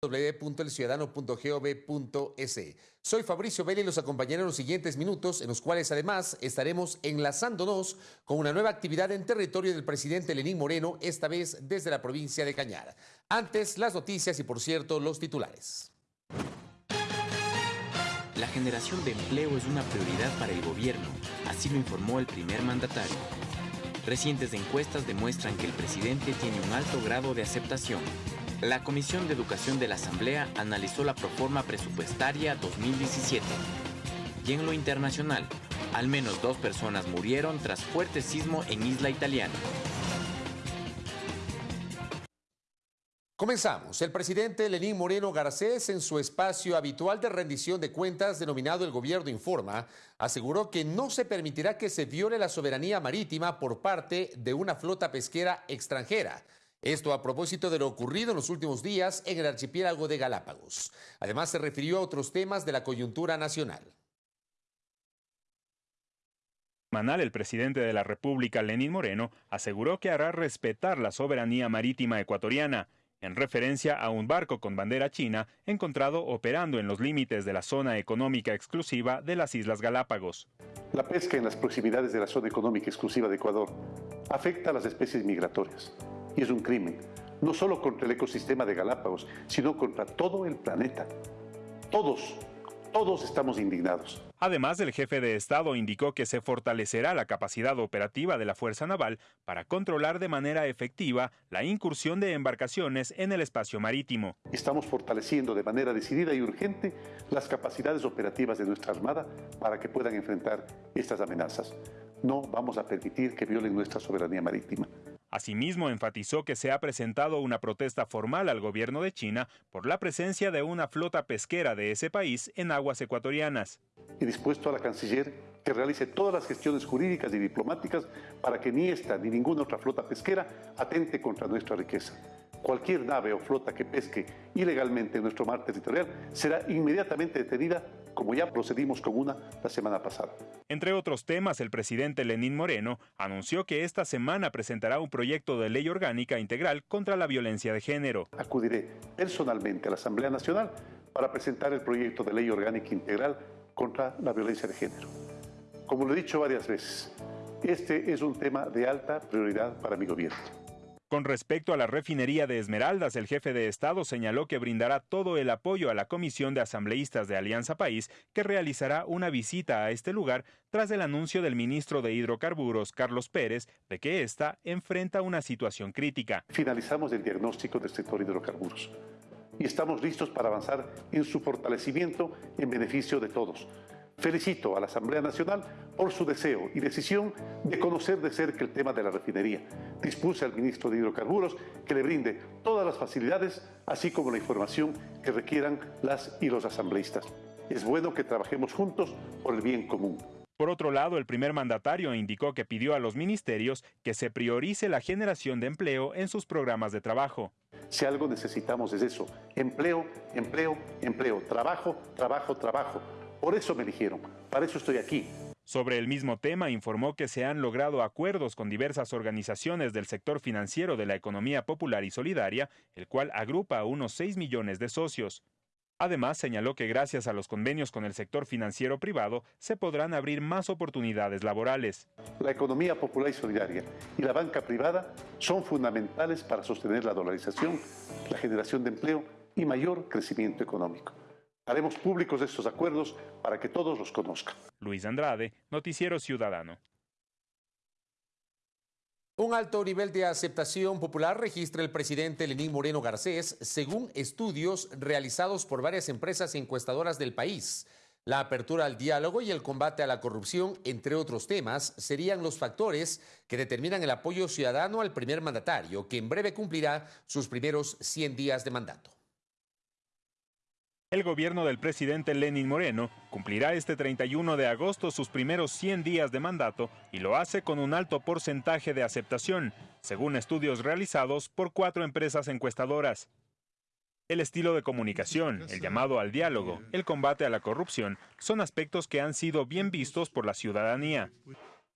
www.elciudadano.gov.es. Soy Fabricio Vélez y los acompañaré en los siguientes minutos, en los cuales además estaremos enlazándonos con una nueva actividad en territorio del presidente Lenín Moreno, esta vez desde la provincia de Cañar. Antes, las noticias y, por cierto, los titulares. La generación de empleo es una prioridad para el gobierno, así lo informó el primer mandatario. Recientes encuestas demuestran que el presidente tiene un alto grado de aceptación la Comisión de Educación de la Asamblea analizó la proforma presupuestaria 2017. Y en lo internacional, al menos dos personas murieron tras fuerte sismo en Isla Italiana. Comenzamos. El presidente Lenín Moreno Garcés, en su espacio habitual de rendición de cuentas denominado El Gobierno Informa, aseguró que no se permitirá que se viole la soberanía marítima por parte de una flota pesquera extranjera esto a propósito de lo ocurrido en los últimos días en el archipiélago de Galápagos. Además, se refirió a otros temas de la coyuntura nacional. Manal, el presidente de la República, Lenín Moreno, aseguró que hará respetar la soberanía marítima ecuatoriana, en referencia a un barco con bandera china encontrado operando en los límites de la zona económica exclusiva de las Islas Galápagos. La pesca en las proximidades de la zona económica exclusiva de Ecuador afecta a las especies migratorias y es un crimen, no solo contra el ecosistema de Galápagos, sino contra todo el planeta. Todos, todos estamos indignados. Además, el jefe de Estado indicó que se fortalecerá la capacidad operativa de la Fuerza Naval para controlar de manera efectiva la incursión de embarcaciones en el espacio marítimo. Estamos fortaleciendo de manera decidida y urgente las capacidades operativas de nuestra Armada para que puedan enfrentar estas amenazas. No vamos a permitir que violen nuestra soberanía marítima. Asimismo, enfatizó que se ha presentado una protesta formal al gobierno de China por la presencia de una flota pesquera de ese país en aguas ecuatorianas. Y dispuesto a la canciller que realice todas las gestiones jurídicas y diplomáticas para que ni esta ni ninguna otra flota pesquera atente contra nuestra riqueza. Cualquier nave o flota que pesque ilegalmente en nuestro mar territorial será inmediatamente detenida como ya procedimos con una la semana pasada. Entre otros temas, el presidente Lenín Moreno anunció que esta semana presentará un proyecto de ley orgánica integral contra la violencia de género. Acudiré personalmente a la Asamblea Nacional para presentar el proyecto de ley orgánica integral contra la violencia de género. Como lo he dicho varias veces, este es un tema de alta prioridad para mi gobierno. Con respecto a la refinería de Esmeraldas, el jefe de Estado señaló que brindará todo el apoyo a la Comisión de Asambleístas de Alianza País, que realizará una visita a este lugar tras el anuncio del ministro de Hidrocarburos, Carlos Pérez, de que ésta enfrenta una situación crítica. Finalizamos el diagnóstico del sector hidrocarburos y estamos listos para avanzar en su fortalecimiento en beneficio de todos Felicito a la Asamblea Nacional por su deseo y decisión de conocer de cerca el tema de la refinería. Dispuse al ministro de Hidrocarburos que le brinde todas las facilidades, así como la información que requieran las y los asambleístas. Es bueno que trabajemos juntos por el bien común. Por otro lado, el primer mandatario indicó que pidió a los ministerios que se priorice la generación de empleo en sus programas de trabajo. Si algo necesitamos es eso, empleo, empleo, empleo, trabajo, trabajo, trabajo por eso me eligieron, para eso estoy aquí. Sobre el mismo tema, informó que se han logrado acuerdos con diversas organizaciones del sector financiero de la economía popular y solidaria, el cual agrupa a unos 6 millones de socios. Además, señaló que gracias a los convenios con el sector financiero privado se podrán abrir más oportunidades laborales. La economía popular y solidaria y la banca privada son fundamentales para sostener la dolarización, la generación de empleo y mayor crecimiento económico. Haremos públicos estos acuerdos para que todos los conozcan. Luis Andrade, Noticiero Ciudadano. Un alto nivel de aceptación popular registra el presidente Lenín Moreno Garcés, según estudios realizados por varias empresas encuestadoras del país. La apertura al diálogo y el combate a la corrupción, entre otros temas, serían los factores que determinan el apoyo ciudadano al primer mandatario, que en breve cumplirá sus primeros 100 días de mandato. El gobierno del presidente Lenin Moreno cumplirá este 31 de agosto sus primeros 100 días de mandato y lo hace con un alto porcentaje de aceptación, según estudios realizados por cuatro empresas encuestadoras. El estilo de comunicación, el llamado al diálogo, el combate a la corrupción, son aspectos que han sido bien vistos por la ciudadanía.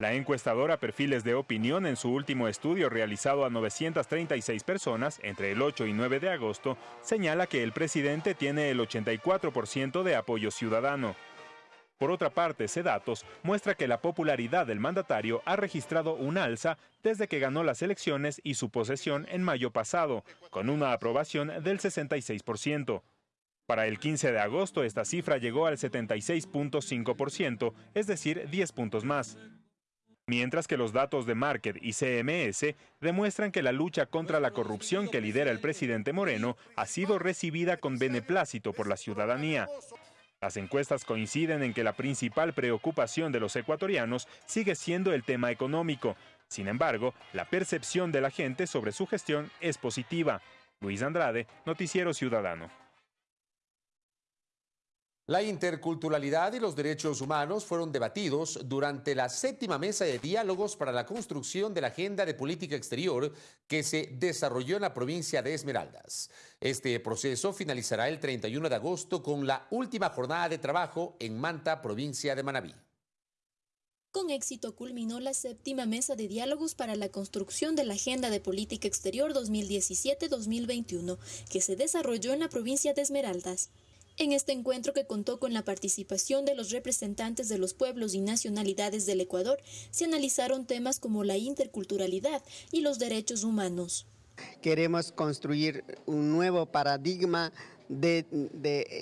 La encuestadora Perfiles de Opinión en su último estudio realizado a 936 personas entre el 8 y 9 de agosto señala que el presidente tiene el 84% de apoyo ciudadano. Por otra parte, datos muestra que la popularidad del mandatario ha registrado un alza desde que ganó las elecciones y su posesión en mayo pasado, con una aprobación del 66%. Para el 15 de agosto esta cifra llegó al 76.5%, es decir, 10 puntos más mientras que los datos de Market y CMS demuestran que la lucha contra la corrupción que lidera el presidente Moreno ha sido recibida con beneplácito por la ciudadanía. Las encuestas coinciden en que la principal preocupación de los ecuatorianos sigue siendo el tema económico. Sin embargo, la percepción de la gente sobre su gestión es positiva. Luis Andrade, Noticiero Ciudadano. La interculturalidad y los derechos humanos fueron debatidos durante la séptima mesa de diálogos para la construcción de la agenda de política exterior que se desarrolló en la provincia de Esmeraldas. Este proceso finalizará el 31 de agosto con la última jornada de trabajo en Manta, provincia de Manabí. Con éxito culminó la séptima mesa de diálogos para la construcción de la Agenda de Política Exterior 2017-2021, que se desarrolló en la provincia de Esmeraldas. En este encuentro que contó con la participación de los representantes de los pueblos y nacionalidades del Ecuador, se analizaron temas como la interculturalidad y los derechos humanos. Queremos construir un nuevo paradigma de,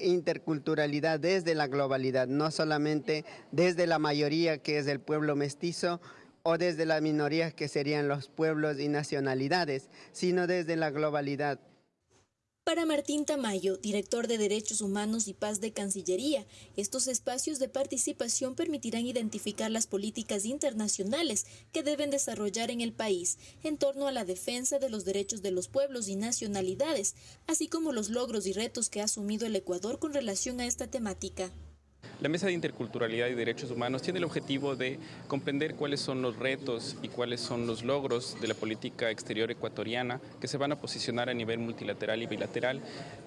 interculturalidad desde la globalidad, no solamente desde la mayoría que es el pueblo mestizo o desde las minorías que serían los pueblos y nacionalidades, sino desde la globalidad. Para Martín Tamayo, director de Derechos Humanos y Paz de Cancillería, estos espacios de participación permitirán identificar las políticas internacionales que deben desarrollar en el país en torno a la defensa de los derechos de los pueblos y nacionalidades, así como los logros y retos que ha asumido el Ecuador con relación a esta temática. La Mesa de Interculturalidad y Derechos Humanos tiene el objetivo de comprender cuáles son los retos y cuáles son los logros de la política exterior ecuatoriana que se van a posicionar a nivel multilateral y bilateral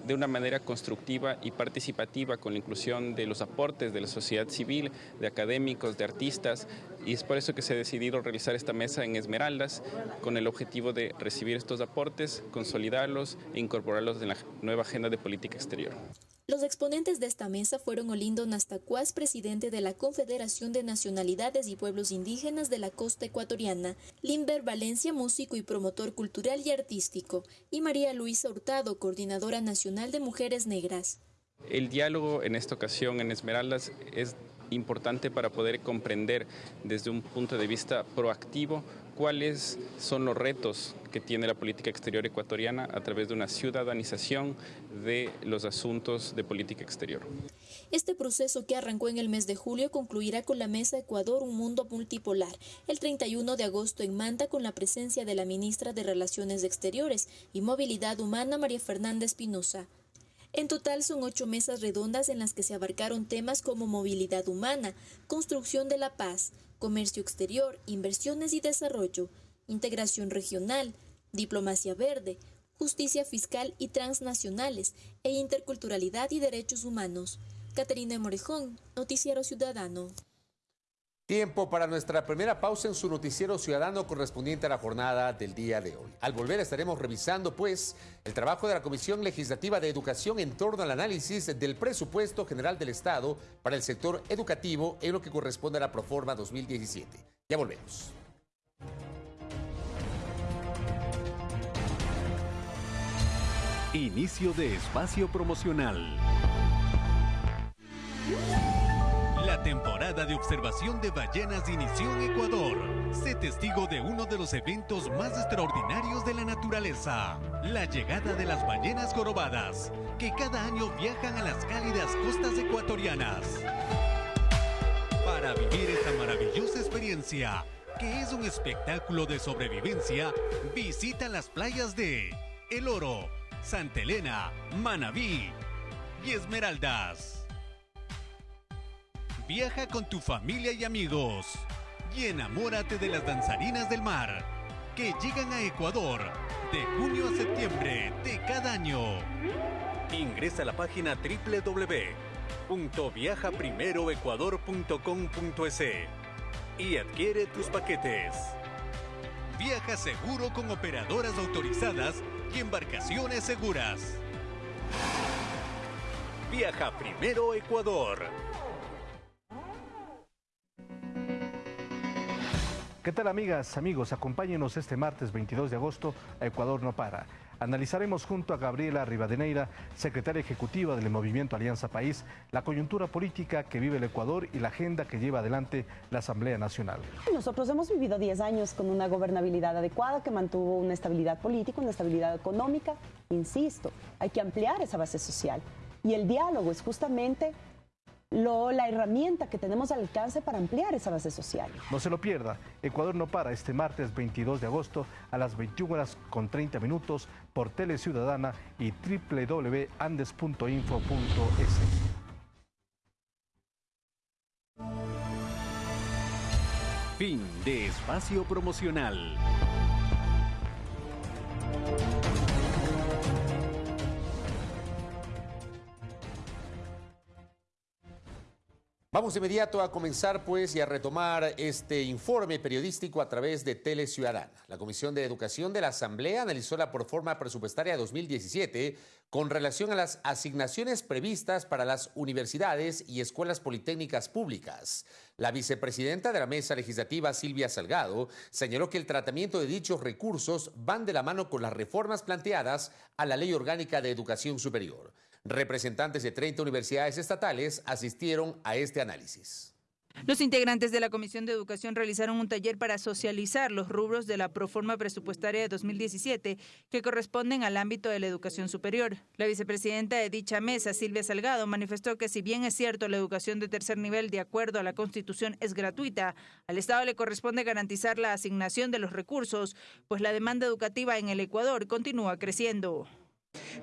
de una manera constructiva y participativa con la inclusión de los aportes de la sociedad civil, de académicos, de artistas, y es por eso que se ha decidido realizar esta mesa en Esmeraldas con el objetivo de recibir estos aportes, consolidarlos e incorporarlos en la nueva agenda de política exterior. Los exponentes de esta mesa fueron Olindo Nastacuás, presidente de la Confederación de Nacionalidades y Pueblos Indígenas de la Costa Ecuatoriana, Limber Valencia, músico y promotor cultural y artístico, y María Luisa Hurtado, coordinadora nacional de Mujeres Negras. El diálogo en esta ocasión en Esmeraldas es importante para poder comprender desde un punto de vista proactivo cuáles son los retos que tiene la política exterior ecuatoriana a través de una ciudadanización de los asuntos de política exterior. Este proceso que arrancó en el mes de julio concluirá con la Mesa Ecuador Un Mundo Multipolar, el 31 de agosto en Manta con la presencia de la ministra de Relaciones Exteriores y Movilidad Humana María Fernanda Espinosa. En total son ocho mesas redondas en las que se abarcaron temas como movilidad humana, construcción de la paz, comercio exterior, inversiones y desarrollo, integración regional, diplomacia verde, justicia fiscal y transnacionales e interculturalidad y derechos humanos. Caterina Morejón, Noticiero Ciudadano. Tiempo para nuestra primera pausa en su noticiero ciudadano correspondiente a la jornada del día de hoy. Al volver estaremos revisando, pues, el trabajo de la Comisión Legislativa de Educación en torno al análisis del presupuesto general del Estado para el sector educativo en lo que corresponde a la Proforma 2017. Ya volvemos. Inicio de espacio promocional. Temporada de observación de ballenas inició en Ecuador. Sé testigo de uno de los eventos más extraordinarios de la naturaleza, la llegada de las ballenas jorobadas, que cada año viajan a las cálidas costas ecuatorianas. Para vivir esta maravillosa experiencia, que es un espectáculo de sobrevivencia, visita las playas de El Oro, Santa Elena, Manabí y Esmeraldas. Viaja con tu familia y amigos y enamórate de las danzarinas del mar que llegan a Ecuador de junio a septiembre de cada año. Ingresa a la página www.viajaprimeroecuador.com.es y adquiere tus paquetes. Viaja seguro con operadoras autorizadas y embarcaciones seguras. Viaja primero Ecuador. ¿Qué tal amigas, amigos? Acompáñenos este martes 22 de agosto a Ecuador no para. Analizaremos junto a Gabriela Rivadeneira, secretaria ejecutiva del Movimiento Alianza País, la coyuntura política que vive el Ecuador y la agenda que lleva adelante la Asamblea Nacional. Nosotros hemos vivido 10 años con una gobernabilidad adecuada que mantuvo una estabilidad política, una estabilidad económica. Insisto, hay que ampliar esa base social. Y el diálogo es justamente la herramienta que tenemos al alcance para ampliar esa base social. No se lo pierda, Ecuador no para este martes 22 de agosto a las 21 horas con 30 minutos por Tele Ciudadana y www.andes.info.es. Fin de espacio promocional. Vamos de inmediato a comenzar pues y a retomar este informe periodístico a través de Tele Ciudadana. La Comisión de Educación de la Asamblea analizó la proforma presupuestaria 2017 con relación a las asignaciones previstas para las universidades y escuelas politécnicas públicas. La vicepresidenta de la Mesa Legislativa, Silvia Salgado, señaló que el tratamiento de dichos recursos van de la mano con las reformas planteadas a la Ley Orgánica de Educación Superior. Representantes de 30 universidades estatales asistieron a este análisis. Los integrantes de la Comisión de Educación realizaron un taller para socializar los rubros de la proforma presupuestaria de 2017 que corresponden al ámbito de la educación superior. La vicepresidenta de dicha mesa, Silvia Salgado, manifestó que si bien es cierto la educación de tercer nivel de acuerdo a la Constitución es gratuita, al Estado le corresponde garantizar la asignación de los recursos, pues la demanda educativa en el Ecuador continúa creciendo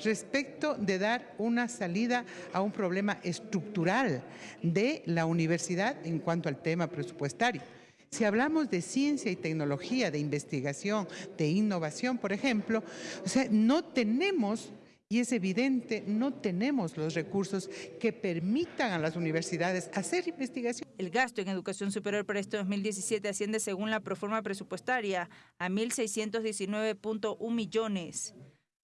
respecto de dar una salida a un problema estructural de la universidad en cuanto al tema presupuestario. Si hablamos de ciencia y tecnología, de investigación, de innovación, por ejemplo, o sea, no tenemos y es evidente, no tenemos los recursos que permitan a las universidades hacer investigación. El gasto en educación superior para este 2017 asciende, según la proforma presupuestaria, a 1.619.1 millones.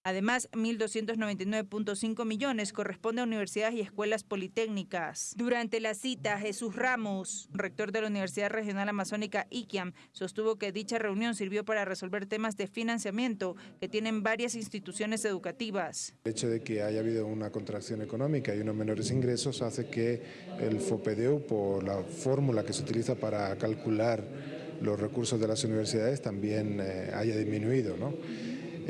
Además, 1.299.5 millones corresponde a universidades y escuelas politécnicas. Durante la cita, Jesús Ramos, rector de la Universidad Regional Amazónica IQIAM, sostuvo que dicha reunión sirvió para resolver temas de financiamiento que tienen varias instituciones educativas. El hecho de que haya habido una contracción económica y unos menores ingresos hace que el FOPEDEU, por la fórmula que se utiliza para calcular los recursos de las universidades, también eh, haya disminuido. ¿no?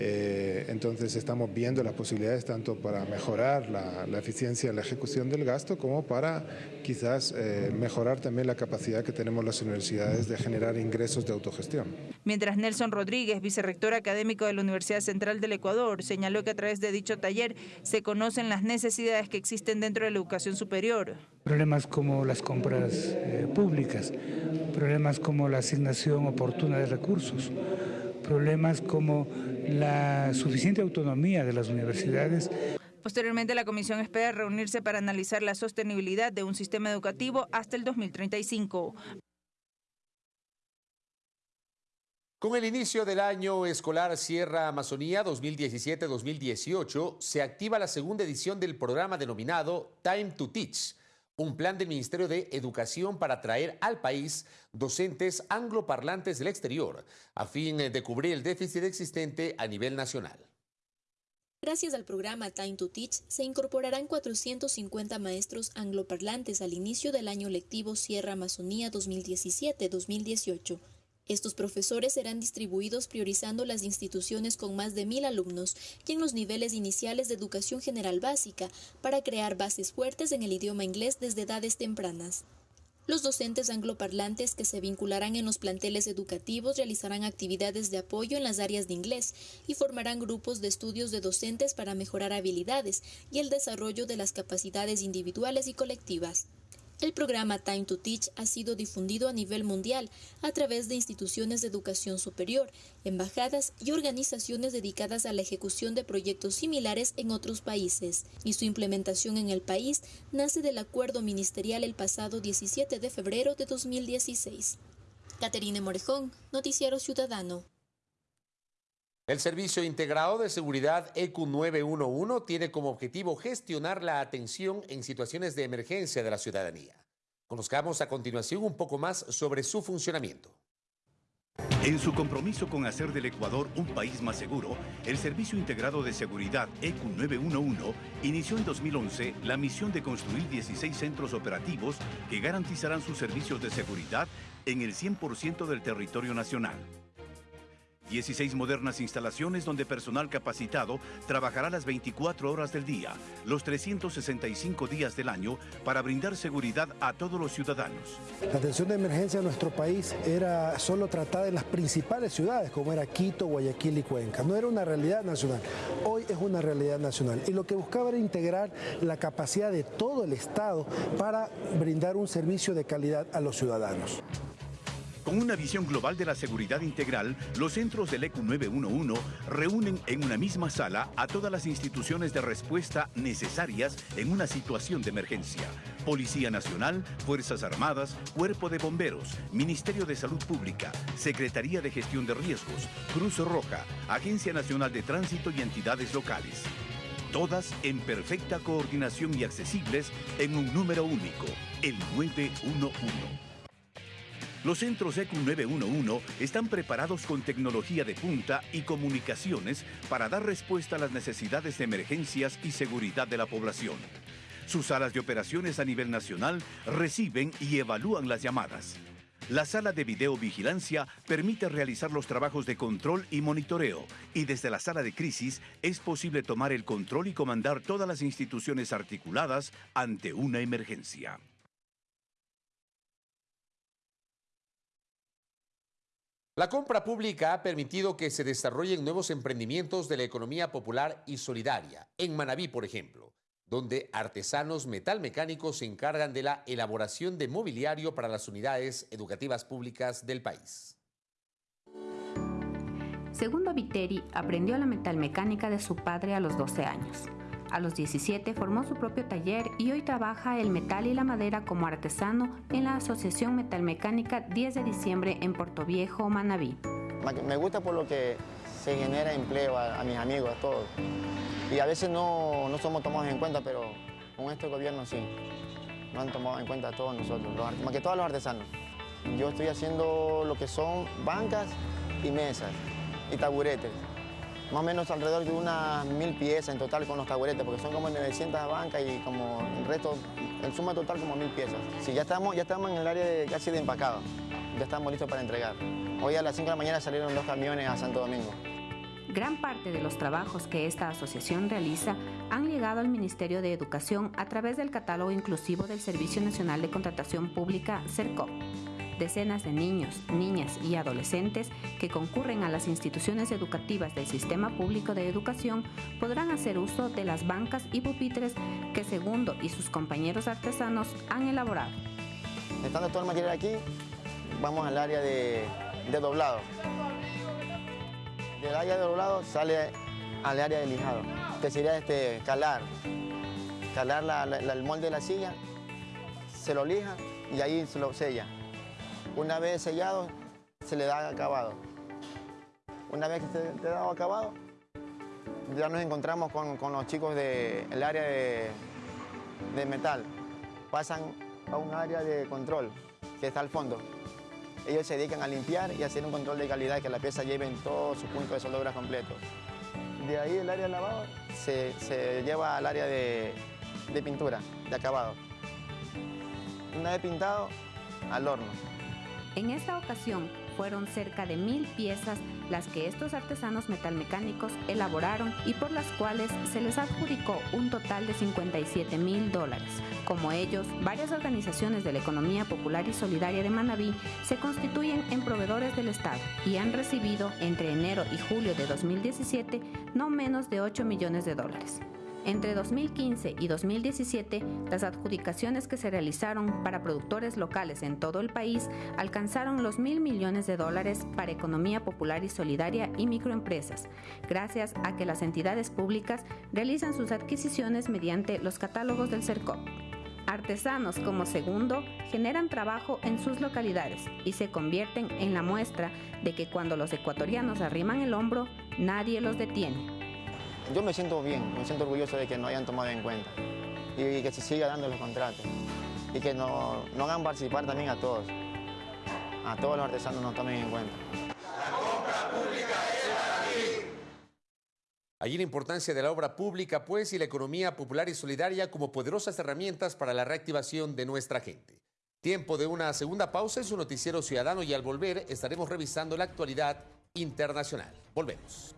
Eh, entonces estamos viendo las posibilidades tanto para mejorar la, eficiencia en la ejecución del gasto como para quizás eh, mejorar también la capacidad que tenemos las universidades de generar ingresos de autogestión. Mientras Nelson Rodríguez, vicerrector académico de la Universidad Central del Ecuador, señaló que a través de dicho taller se conocen las necesidades que existen dentro de la educación superior. Problemas como las compras eh, públicas, problemas como la asignación oportuna de recursos, problemas como la suficiente autonomía de las universidades. Posteriormente, la comisión espera reunirse para analizar la sostenibilidad de un sistema educativo hasta el 2035. Con el inicio del año escolar Sierra Amazonía 2017-2018, se activa la segunda edición del programa denominado Time to Teach, un plan del Ministerio de Educación para atraer al país docentes angloparlantes del exterior, a fin de cubrir el déficit existente a nivel nacional. Gracias al programa Time to Teach, se incorporarán 450 maestros angloparlantes al inicio del año lectivo Sierra Amazonía 2017-2018 estos profesores serán distribuidos priorizando las instituciones con más de mil alumnos y en los niveles iniciales de educación general básica para crear bases fuertes en el idioma inglés desde edades tempranas. Los docentes angloparlantes que se vincularán en los planteles educativos realizarán actividades de apoyo en las áreas de inglés y formarán grupos de estudios de docentes para mejorar habilidades y el desarrollo de las capacidades individuales y colectivas. El programa Time to Teach ha sido difundido a nivel mundial a través de instituciones de educación superior, embajadas y organizaciones dedicadas a la ejecución de proyectos similares en otros países, y su implementación en el país nace del acuerdo ministerial el pasado 17 de febrero de 2016. Caterine Morejón, Noticiero Ciudadano. El Servicio Integrado de Seguridad EQ 911 tiene como objetivo gestionar la atención en situaciones de emergencia de la ciudadanía. Conozcamos a continuación un poco más sobre su funcionamiento. En su compromiso con hacer del Ecuador un país más seguro, el Servicio Integrado de Seguridad EQ 911 inició en 2011 la misión de construir 16 centros operativos que garantizarán sus servicios de seguridad en el 100% del territorio nacional. 16 modernas instalaciones donde personal capacitado trabajará las 24 horas del día, los 365 días del año, para brindar seguridad a todos los ciudadanos. La atención de emergencia en nuestro país era solo tratada en las principales ciudades, como era Quito, Guayaquil y Cuenca. No era una realidad nacional. Hoy es una realidad nacional. Y lo que buscaba era integrar la capacidad de todo el Estado para brindar un servicio de calidad a los ciudadanos. Con una visión global de la seguridad integral, los centros del ECU 911 reúnen en una misma sala a todas las instituciones de respuesta necesarias en una situación de emergencia. Policía Nacional, Fuerzas Armadas, Cuerpo de Bomberos, Ministerio de Salud Pública, Secretaría de Gestión de Riesgos, Cruz Roja, Agencia Nacional de Tránsito y entidades locales. Todas en perfecta coordinación y accesibles en un número único, el 911. Los centros ECU 911 están preparados con tecnología de punta y comunicaciones para dar respuesta a las necesidades de emergencias y seguridad de la población. Sus salas de operaciones a nivel nacional reciben y evalúan las llamadas. La sala de videovigilancia permite realizar los trabajos de control y monitoreo y desde la sala de crisis es posible tomar el control y comandar todas las instituciones articuladas ante una emergencia. La compra pública ha permitido que se desarrollen nuevos emprendimientos de la economía popular y solidaria, en Manabí, por ejemplo, donde artesanos metalmecánicos se encargan de la elaboración de mobiliario para las unidades educativas públicas del país. Segundo Viteri aprendió la metalmecánica de su padre a los 12 años. A los 17 formó su propio taller y hoy trabaja el metal y la madera como artesano en la Asociación Metalmecánica 10 de diciembre en Viejo, Manabí. Me gusta por lo que se genera empleo a, mis amigos, a todos. Y a veces no, no, somos tomados en cuenta, pero con este gobierno sí. No han tomado en cuenta a todos nosotros, más que todos los artesanos. Yo estoy haciendo lo que son bancas y mesas y taburetes más o menos alrededor de unas mil piezas en total con los taburetes, porque son como 900 bancas y como el resto, en suma total como mil piezas. Sí, ya estamos, ya estamos en el área de, casi de empacado, ya estamos listos para entregar. Hoy a las 5 de la mañana salieron dos camiones a Santo Domingo. Gran parte de los trabajos que esta asociación realiza han llegado al Ministerio de Educación a través del catálogo inclusivo del Servicio Nacional de Contratación Pública, CERCOP decenas de niños, niñas y adolescentes que concurren a las instituciones educativas del Sistema Público de Educación podrán hacer uso de las bancas y pupitres que Segundo y sus compañeros artesanos han elaborado. Estando todo el material aquí, vamos al área de, doblado. Del área de doblado sale al área de lijado, que sería este, calar, calar el molde de la silla, se lo lija y ahí se lo sella. Una vez sellado, se le da acabado. Una vez que se le da acabado, ya nos encontramos con, los chicos del área de, metal. Pasan a un área de control que está al fondo. Ellos se dedican a limpiar y hacer un control de calidad, que la pieza lleve en todos sus puntos de soldadura completos. De ahí el área de lavado se, lleva al área de, de pintura, de acabado. Una vez pintado, al horno. En esta ocasión fueron cerca de mil piezas las que estos artesanos metalmecánicos elaboraron y por las cuales se les adjudicó un total de 57 mil dólares. Como ellos, varias organizaciones de la economía popular y solidaria de Manabí se constituyen en proveedores del Estado y han recibido entre enero y julio de 2017 no menos de 8 millones de dólares. Entre 2015 y 2017, las adjudicaciones que se realizaron para productores locales en todo el país alcanzaron los mil millones de dólares para economía popular y solidaria y microempresas, gracias a que las entidades públicas realizan sus adquisiciones mediante los catálogos del CERCOP. Artesanos como Segundo generan trabajo en sus localidades y se convierten en la muestra de que cuando los ecuatorianos arriman el hombro, nadie los detiene. Yo me siento bien, me siento orgulloso de que nos hayan tomado en cuenta y que se siga dando los contratos y que nos, nos hagan participar también a todos, a todos los artesanos nos tomen en cuenta. Allí la importancia de la obra pública, pues, y la economía popular y solidaria como poderosas herramientas para la reactivación de nuestra gente. Tiempo de una segunda pausa en su noticiero ciudadano y al volver estaremos revisando la actualidad internacional. Volvemos.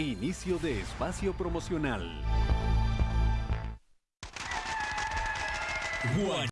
Inicio de espacio promocional.